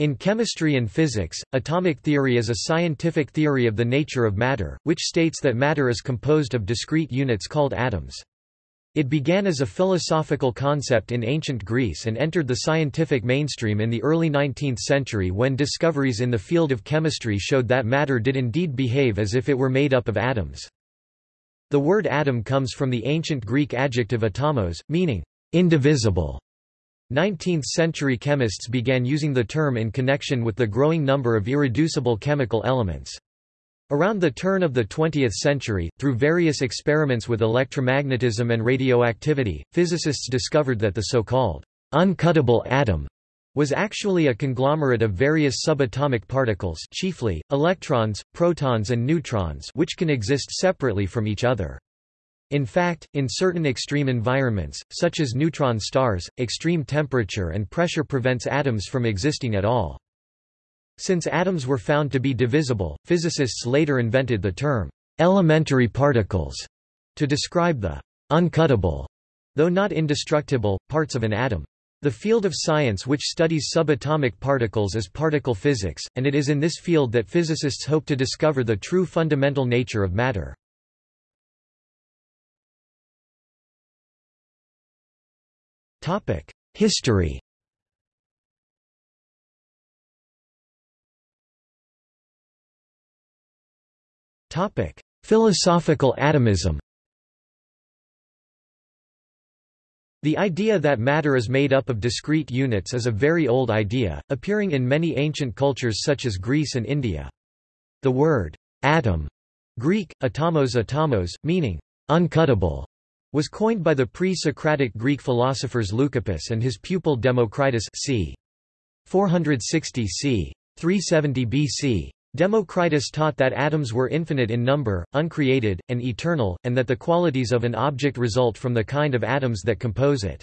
In chemistry and physics, atomic theory is a scientific theory of the nature of matter, which states that matter is composed of discrete units called atoms. It began as a philosophical concept in ancient Greece and entered the scientific mainstream in the early 19th century when discoveries in the field of chemistry showed that matter did indeed behave as if it were made up of atoms. The word atom comes from the ancient Greek adjective atomos, meaning indivisible. 19th-century chemists began using the term in connection with the growing number of irreducible chemical elements. Around the turn of the 20th century, through various experiments with electromagnetism and radioactivity, physicists discovered that the so-called uncuttable atom was actually a conglomerate of various subatomic particles chiefly, electrons, protons and neutrons which can exist separately from each other. In fact, in certain extreme environments, such as neutron stars, extreme temperature and pressure prevents atoms from existing at all. Since atoms were found to be divisible, physicists later invented the term elementary particles to describe the uncuttable, though not indestructible, parts of an atom. The field of science which studies subatomic particles is particle physics, and it is in this field that physicists hope to discover the true fundamental nature of matter. History. Topic: Philosophical atomism. The idea that matter is made up of discrete units is a very old idea, appearing in many ancient cultures such as Greece and India. The word atom, Greek, atomos atomos, meaning uncuttable, was coined by the pre-Socratic Greek philosophers Leucippus and his pupil Democritus c. 460 c. 370 BC. Democritus taught that atoms were infinite in number, uncreated, and eternal, and that the qualities of an object result from the kind of atoms that compose it.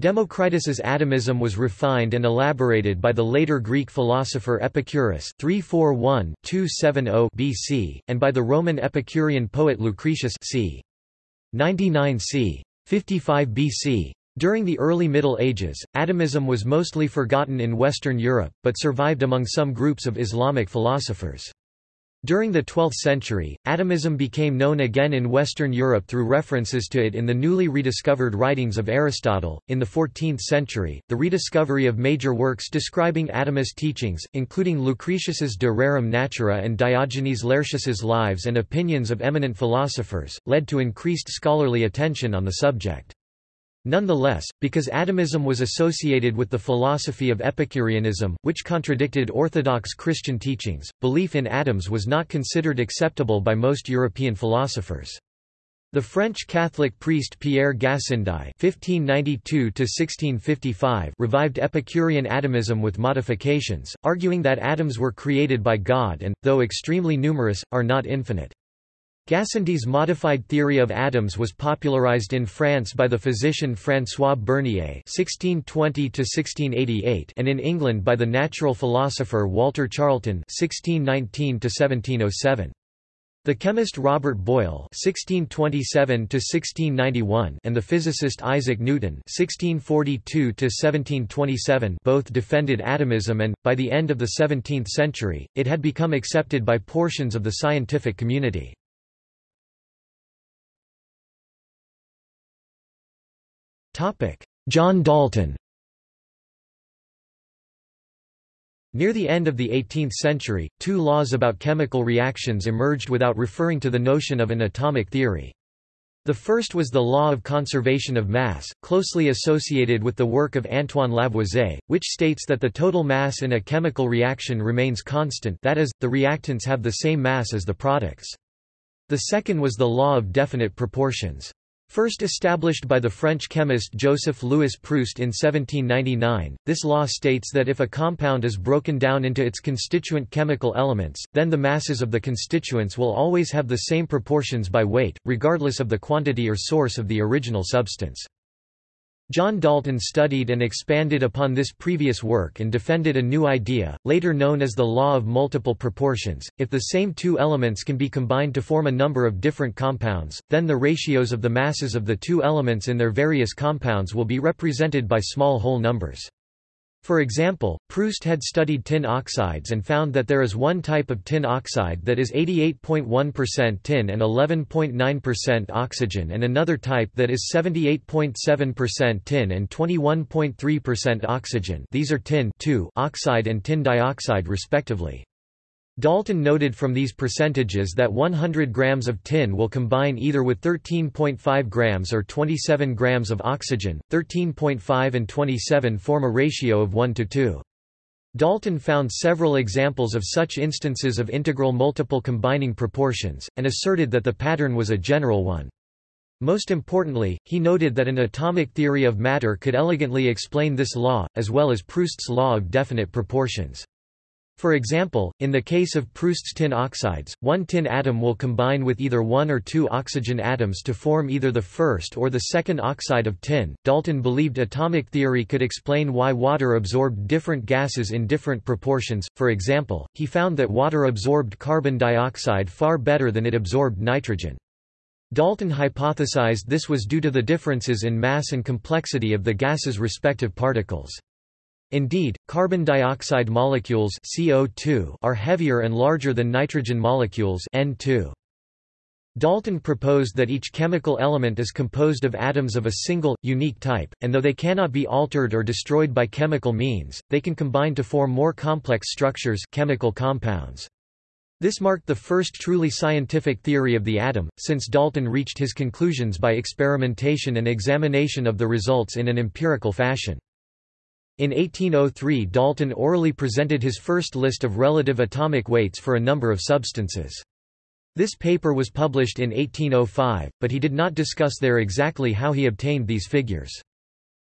Democritus's atomism was refined and elaborated by the later Greek philosopher Epicurus 341-270 BC, and by the Roman Epicurean poet Lucretius c. 99 c. 55 BC. During the early Middle Ages, atomism was mostly forgotten in Western Europe, but survived among some groups of Islamic philosophers. During the 12th century, atomism became known again in Western Europe through references to it in the newly rediscovered writings of Aristotle. In the 14th century, the rediscovery of major works describing atomist teachings, including Lucretius's De Rerum Natura and Diogenes Laertius's Lives and Opinions of Eminent Philosophers, led to increased scholarly attention on the subject. Nonetheless, because atomism was associated with the philosophy of Epicureanism, which contradicted orthodox Christian teachings, belief in atoms was not considered acceptable by most European philosophers. The French Catholic priest Pierre Gassendi (1592–1655) revived Epicurean atomism with modifications, arguing that atoms were created by God and, though extremely numerous, are not infinite. Gassendi's modified theory of atoms was popularized in France by the physician François Bernier (1620–1688) and in England by the natural philosopher Walter Charleton (1619–1707). The chemist Robert Boyle (1627–1691) and the physicist Isaac Newton (1642–1727) both defended atomism, and by the end of the 17th century, it had become accepted by portions of the scientific community. John Dalton Near the end of the 18th century, two laws about chemical reactions emerged without referring to the notion of an atomic theory. The first was the law of conservation of mass, closely associated with the work of Antoine Lavoisier, which states that the total mass in a chemical reaction remains constant that is, the reactants have the same mass as the products. The second was the law of definite proportions. First established by the French chemist Joseph-Louis Proust in 1799, this law states that if a compound is broken down into its constituent chemical elements, then the masses of the constituents will always have the same proportions by weight, regardless of the quantity or source of the original substance. John Dalton studied and expanded upon this previous work and defended a new idea, later known as the law of multiple proportions. If the same two elements can be combined to form a number of different compounds, then the ratios of the masses of the two elements in their various compounds will be represented by small whole numbers. For example, Proust had studied tin oxides and found that there is one type of tin oxide that is 88.1% tin and 11.9% oxygen and another type that is 78.7% tin and 21.3% oxygen these are tin oxide and tin dioxide respectively. Dalton noted from these percentages that 100 grams of tin will combine either with 13.5 grams or 27 grams of oxygen, 13.5 and 27 form a ratio of 1 to 2. Dalton found several examples of such instances of integral multiple combining proportions, and asserted that the pattern was a general one. Most importantly, he noted that an atomic theory of matter could elegantly explain this law, as well as Proust's law of definite proportions. For example, in the case of Proust's tin oxides, one tin atom will combine with either one or two oxygen atoms to form either the first or the second oxide of tin. Dalton believed atomic theory could explain why water absorbed different gases in different proportions. For example, he found that water absorbed carbon dioxide far better than it absorbed nitrogen. Dalton hypothesized this was due to the differences in mass and complexity of the gases' respective particles. Indeed, carbon dioxide molecules CO2 are heavier and larger than nitrogen molecules N2. Dalton proposed that each chemical element is composed of atoms of a single, unique type, and though they cannot be altered or destroyed by chemical means, they can combine to form more complex structures chemical compounds. This marked the first truly scientific theory of the atom, since Dalton reached his conclusions by experimentation and examination of the results in an empirical fashion. In 1803 Dalton orally presented his first list of relative atomic weights for a number of substances. This paper was published in 1805, but he did not discuss there exactly how he obtained these figures.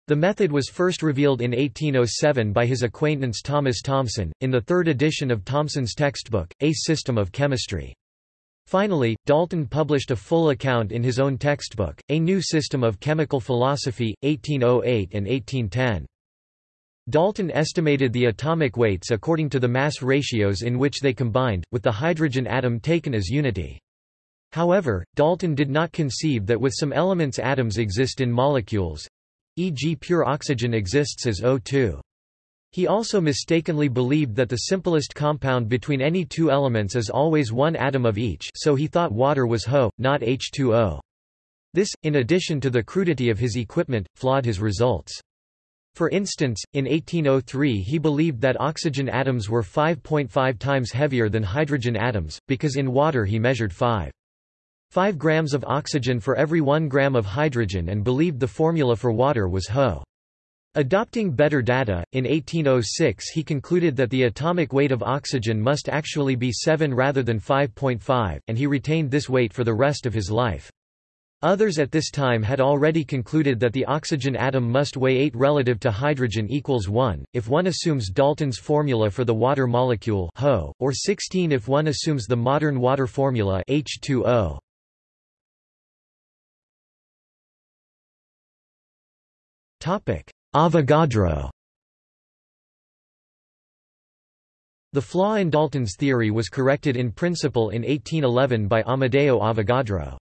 The method was first revealed in 1807 by his acquaintance Thomas Thomson, in the third edition of Thomson's textbook, A System of Chemistry. Finally, Dalton published a full account in his own textbook, A New System of Chemical Philosophy, 1808 and 1810. Dalton estimated the atomic weights according to the mass ratios in which they combined, with the hydrogen atom taken as unity. However, Dalton did not conceive that with some elements atoms exist in molecules, e.g. pure oxygen exists as O2. He also mistakenly believed that the simplest compound between any two elements is always one atom of each so he thought water was HO, not H2O. This, in addition to the crudity of his equipment, flawed his results. For instance, in 1803 he believed that oxygen atoms were 5.5 times heavier than hydrogen atoms, because in water he measured 5. 5 grams of oxygen for every 1 gram of hydrogen and believed the formula for water was HO. Adopting better data, in 1806 he concluded that the atomic weight of oxygen must actually be 7 rather than 5.5, and he retained this weight for the rest of his life. Others at this time had already concluded that the oxygen atom must weigh 8 relative to hydrogen equals 1, if one assumes Dalton's formula for the water molecule HO, or 16 if one assumes the modern water formula H2O. Avogadro The flaw in Dalton's theory was corrected in principle in 1811 by Amedeo Avogadro.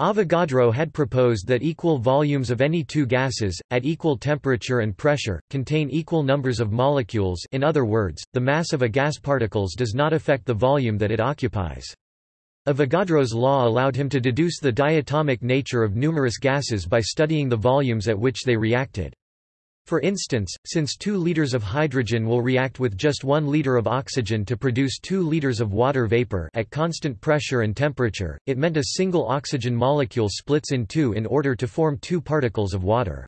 Avogadro had proposed that equal volumes of any two gases, at equal temperature and pressure, contain equal numbers of molecules in other words, the mass of a gas particles does not affect the volume that it occupies. Avogadro's law allowed him to deduce the diatomic nature of numerous gases by studying the volumes at which they reacted. For instance, since 2 liters of hydrogen will react with just 1 liter of oxygen to produce 2 liters of water vapor at constant pressure and temperature, it meant a single oxygen molecule splits in two in order to form two particles of water.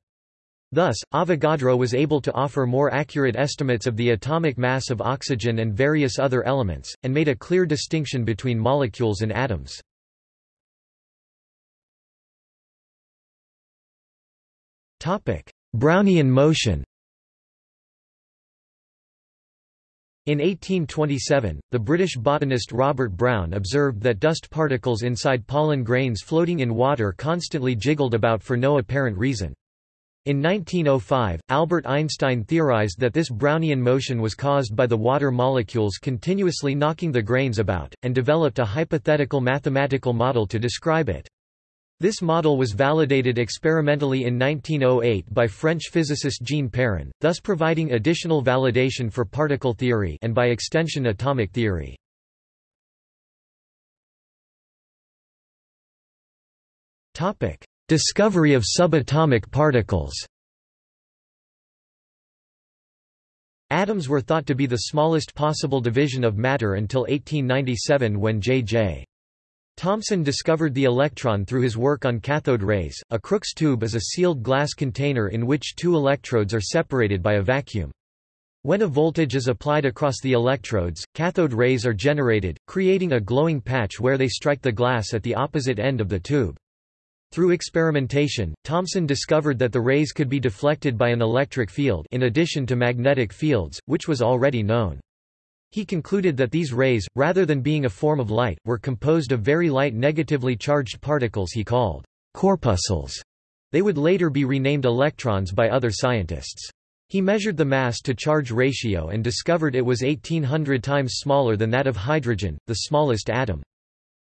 Thus, Avogadro was able to offer more accurate estimates of the atomic mass of oxygen and various other elements, and made a clear distinction between molecules and atoms. Brownian motion In 1827, the British botanist Robert Brown observed that dust particles inside pollen grains floating in water constantly jiggled about for no apparent reason. In 1905, Albert Einstein theorized that this Brownian motion was caused by the water molecules continuously knocking the grains about, and developed a hypothetical mathematical model to describe it. This model was validated experimentally in 1908 by French physicist Jean Perrin, thus providing additional validation for particle theory and by extension atomic theory. Topic: Discovery of subatomic particles. Atoms were thought to be the smallest possible division of matter until 1897 when J.J. Thomson discovered the electron through his work on cathode rays. A Crookes tube is a sealed glass container in which two electrodes are separated by a vacuum. When a voltage is applied across the electrodes, cathode rays are generated, creating a glowing patch where they strike the glass at the opposite end of the tube. Through experimentation, Thomson discovered that the rays could be deflected by an electric field in addition to magnetic fields, which was already known. He concluded that these rays, rather than being a form of light, were composed of very light negatively charged particles he called corpuscles. They would later be renamed electrons by other scientists. He measured the mass-to-charge ratio and discovered it was 1800 times smaller than that of hydrogen, the smallest atom.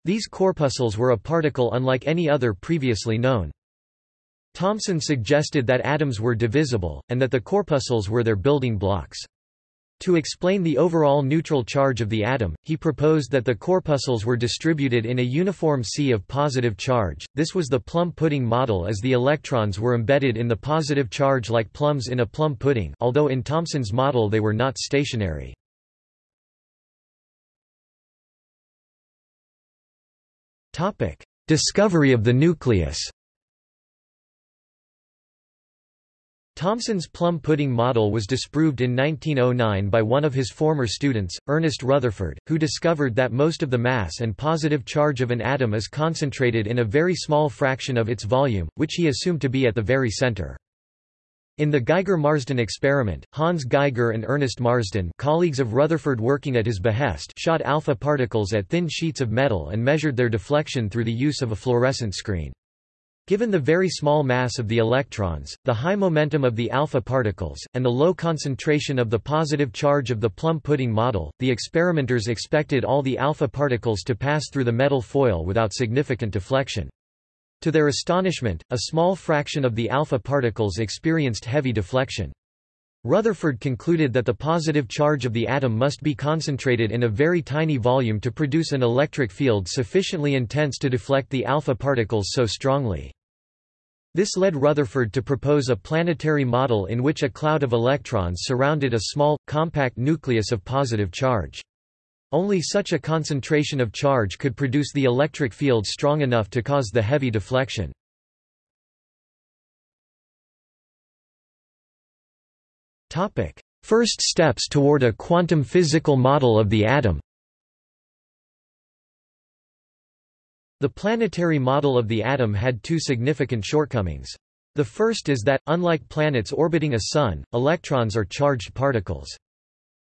These corpuscles were a particle unlike any other previously known. Thomson suggested that atoms were divisible, and that the corpuscles were their building blocks. To explain the overall neutral charge of the atom, he proposed that the corpuscles were distributed in a uniform sea of positive charge. This was the plum pudding model as the electrons were embedded in the positive charge like plums in a plum pudding, although in Thomson's model they were not stationary. Topic: Discovery of the nucleus. Thomson's plum pudding model was disproved in 1909 by one of his former students, Ernest Rutherford, who discovered that most of the mass and positive charge of an atom is concentrated in a very small fraction of its volume, which he assumed to be at the very center. In the Geiger-Marsden experiment, Hans Geiger and Ernest Marsden colleagues of Rutherford working at his behest shot alpha particles at thin sheets of metal and measured their deflection through the use of a fluorescent screen. Given the very small mass of the electrons, the high momentum of the alpha particles, and the low concentration of the positive charge of the plum pudding model, the experimenters expected all the alpha particles to pass through the metal foil without significant deflection. To their astonishment, a small fraction of the alpha particles experienced heavy deflection. Rutherford concluded that the positive charge of the atom must be concentrated in a very tiny volume to produce an electric field sufficiently intense to deflect the alpha particles so strongly. This led Rutherford to propose a planetary model in which a cloud of electrons surrounded a small, compact nucleus of positive charge. Only such a concentration of charge could produce the electric field strong enough to cause the heavy deflection. First steps toward a quantum physical model of the atom. The planetary model of the atom had two significant shortcomings. The first is that, unlike planets orbiting a sun, electrons are charged particles.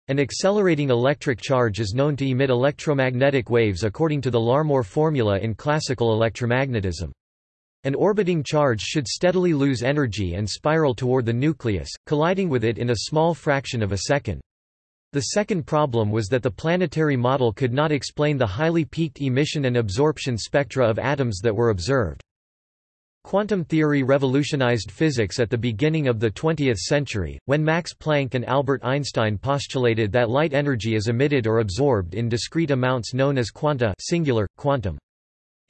An accelerating electric charge is known to emit electromagnetic waves according to the Larmor formula in classical electromagnetism. An orbiting charge should steadily lose energy and spiral toward the nucleus, colliding with it in a small fraction of a second. The second problem was that the planetary model could not explain the highly peaked emission and absorption spectra of atoms that were observed. Quantum theory revolutionized physics at the beginning of the 20th century, when Max Planck and Albert Einstein postulated that light energy is emitted or absorbed in discrete amounts known as quanta singular, quantum.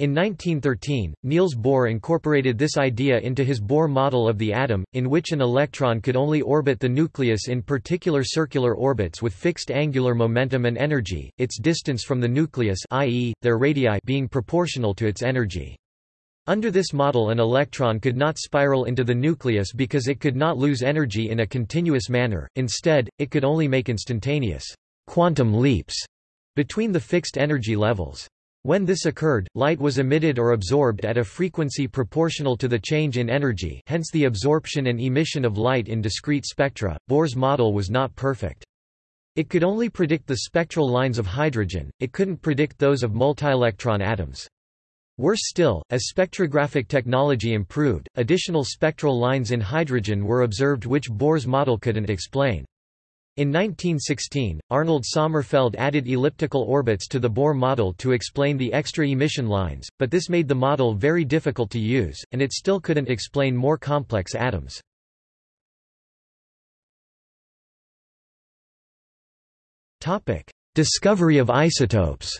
In 1913, Niels Bohr incorporated this idea into his Bohr model of the atom, in which an electron could only orbit the nucleus in particular circular orbits with fixed angular momentum and energy, its distance from the nucleus i.e., their radii being proportional to its energy. Under this model an electron could not spiral into the nucleus because it could not lose energy in a continuous manner, instead, it could only make instantaneous quantum leaps between the fixed energy levels. When this occurred, light was emitted or absorbed at a frequency proportional to the change in energy hence the absorption and emission of light in discrete spectra. Bohr's model was not perfect. It could only predict the spectral lines of hydrogen, it couldn't predict those of multielectron atoms. Worse still, as spectrographic technology improved, additional spectral lines in hydrogen were observed which Bohr's model couldn't explain. In 1916, Arnold Sommerfeld added elliptical orbits to the Bohr model to explain the extra emission lines, but this made the model very difficult to use, and it still couldn't explain more complex atoms. Discovery of isotopes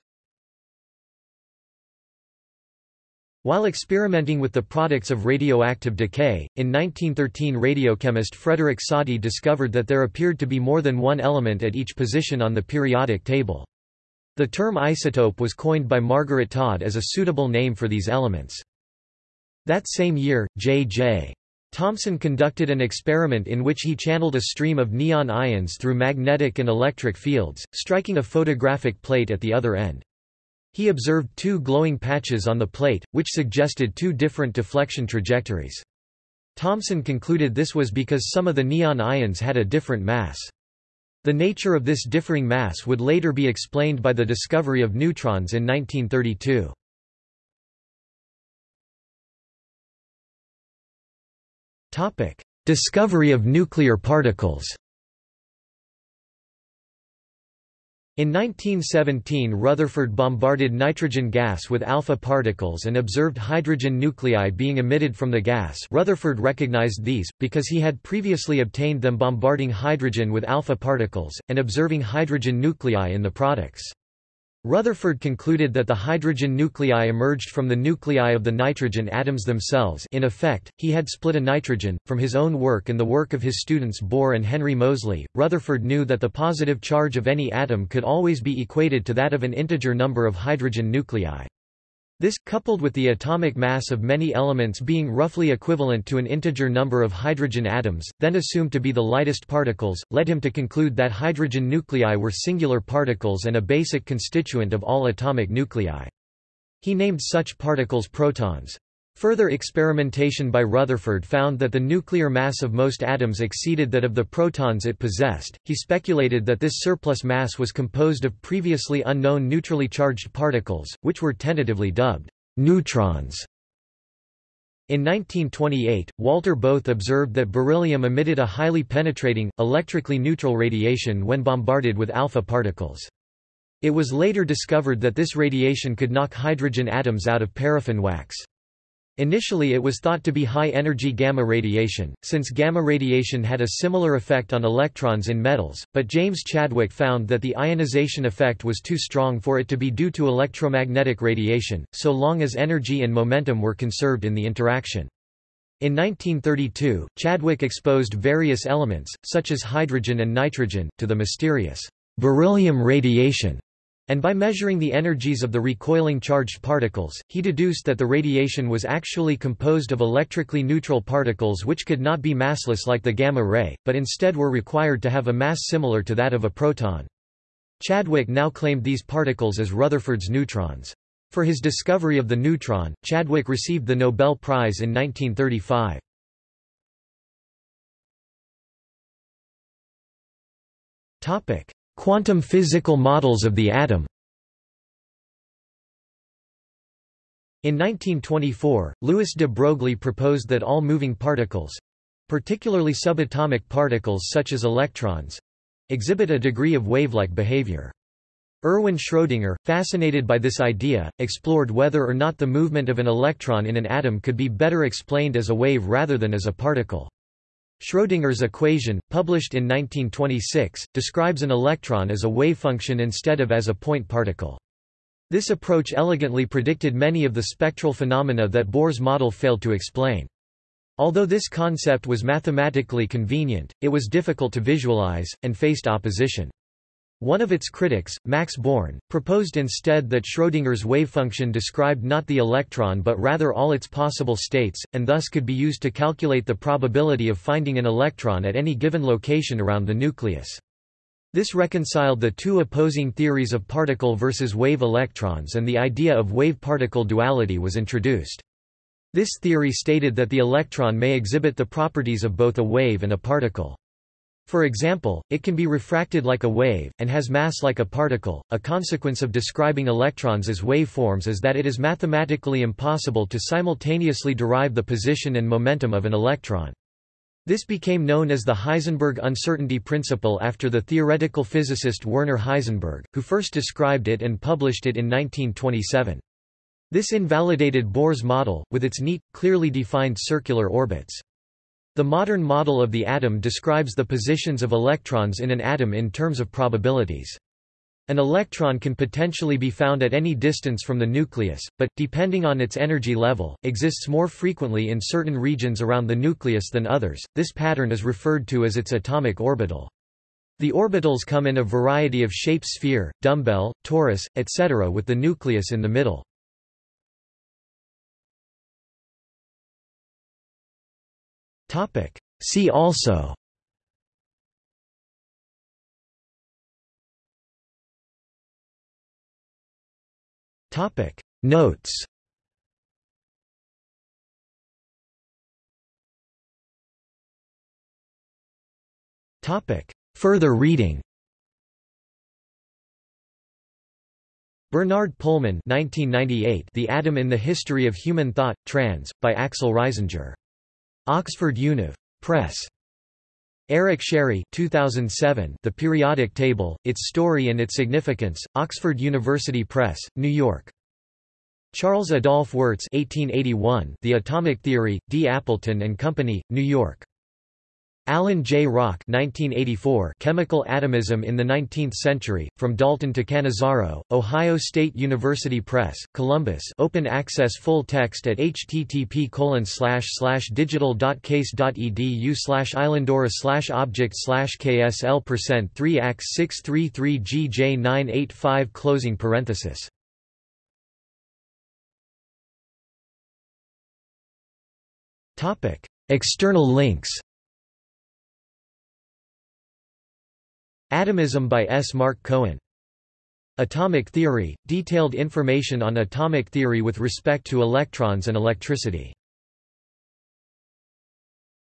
While experimenting with the products of radioactive decay, in 1913 radiochemist Frederick Soddy discovered that there appeared to be more than one element at each position on the periodic table. The term isotope was coined by Margaret Todd as a suitable name for these elements. That same year, J.J. Thomson conducted an experiment in which he channeled a stream of neon ions through magnetic and electric fields, striking a photographic plate at the other end. He observed two glowing patches on the plate, which suggested two different deflection trajectories. Thomson concluded this was because some of the neon ions had a different mass. The nature of this differing mass would later be explained by the discovery of neutrons in 1932. Discovery of nuclear particles In 1917 Rutherford bombarded nitrogen gas with alpha particles and observed hydrogen nuclei being emitted from the gas Rutherford recognized these, because he had previously obtained them bombarding hydrogen with alpha particles, and observing hydrogen nuclei in the products. Rutherford concluded that the hydrogen nuclei emerged from the nuclei of the nitrogen atoms themselves in effect, he had split a nitrogen. From his own work and the work of his students Bohr and Henry Moseley, Rutherford knew that the positive charge of any atom could always be equated to that of an integer number of hydrogen nuclei. This, coupled with the atomic mass of many elements being roughly equivalent to an integer number of hydrogen atoms, then assumed to be the lightest particles, led him to conclude that hydrogen nuclei were singular particles and a basic constituent of all atomic nuclei. He named such particles protons. Further experimentation by Rutherford found that the nuclear mass of most atoms exceeded that of the protons it possessed. He speculated that this surplus mass was composed of previously unknown neutrally charged particles, which were tentatively dubbed neutrons. In 1928, Walther Bothe observed that beryllium emitted a highly penetrating, electrically neutral radiation when bombarded with alpha particles. It was later discovered that this radiation could knock hydrogen atoms out of paraffin wax. Initially it was thought to be high-energy gamma radiation, since gamma radiation had a similar effect on electrons in metals, but James Chadwick found that the ionization effect was too strong for it to be due to electromagnetic radiation, so long as energy and momentum were conserved in the interaction. In 1932, Chadwick exposed various elements, such as hydrogen and nitrogen, to the mysterious beryllium radiation and by measuring the energies of the recoiling charged particles, he deduced that the radiation was actually composed of electrically neutral particles which could not be massless like the gamma ray, but instead were required to have a mass similar to that of a proton. Chadwick now claimed these particles as Rutherford's neutrons. For his discovery of the neutron, Chadwick received the Nobel Prize in 1935. Topic: Quantum physical models of the atom In 1924, Louis de Broglie proposed that all moving particles—particularly subatomic particles such as electrons—exhibit a degree of wave-like behavior. Erwin Schrödinger, fascinated by this idea, explored whether or not the movement of an electron in an atom could be better explained as a wave rather than as a particle. Schrödinger's equation, published in 1926, describes an electron as a wave function instead of as a point particle. This approach elegantly predicted many of the spectral phenomena that Bohr's model failed to explain. Although this concept was mathematically convenient, it was difficult to visualize, and faced opposition. One of its critics, Max Born, proposed instead that Schrödinger's wavefunction described not the electron but rather all its possible states, and thus could be used to calculate the probability of finding an electron at any given location around the nucleus. This reconciled the two opposing theories of particle versus wave electrons and the idea of wave-particle duality was introduced. This theory stated that the electron may exhibit the properties of both a wave and a particle. For example, it can be refracted like a wave, and has mass like a particle. A consequence of describing electrons as waveforms is that it is mathematically impossible to simultaneously derive the position and momentum of an electron. This became known as the Heisenberg uncertainty principle after the theoretical physicist Werner Heisenberg, who first described it and published it in 1927. This invalidated Bohr's model, with its neat, clearly defined circular orbits. The modern model of the atom describes the positions of electrons in an atom in terms of probabilities. An electron can potentially be found at any distance from the nucleus, but, depending on its energy level, exists more frequently in certain regions around the nucleus than others. This pattern is referred to as its atomic orbital. The orbitals come in a variety of shape sphere, dumbbell, torus, etc. with the nucleus in the middle. See also. Topic. Notes. Topic. Further reading. Bernard Pullman 1998 The Atom in the History of Human Thought, Trans, by Axel Reisinger. Oxford Univ. Press. Eric Scerri 2007 The Periodic Table, Its Story and Its Significance, Oxford University Press, New York. Charles Adolphe Wurtz 1881 The Atomic Theory, D. Appleton and Company, New York. Alan J. Rocke 1984 Chemical Atomism in the Nineteenth Century, From Dalton to Cannizzaro, Ohio State University Press, Columbus. Open access full text at http digital.case.edu islandora slash object ksl percent 3 x 633 gj 985 closing parenthesis. External links Atomism by S. Mark Cohen. Atomic theory – detailed information on atomic theory with respect to electrons and electricity